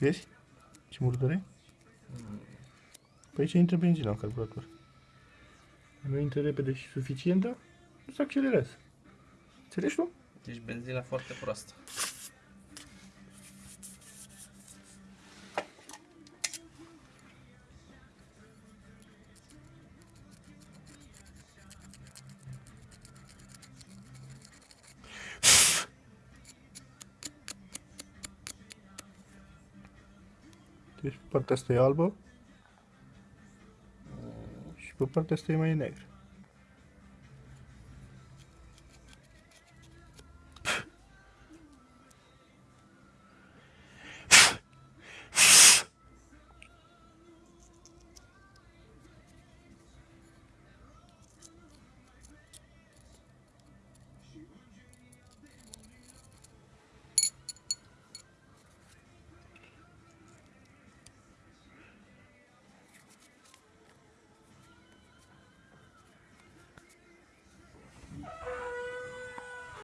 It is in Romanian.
Vezi? Ce murdăre? Păi aici intră benzina în carburator. Nu intră repede și suficientă, nu se accelerează. Înțelegi tu? Deci benzina foarte proastă. Deci pe partea asta e albă și pe partea asta e mai neagră.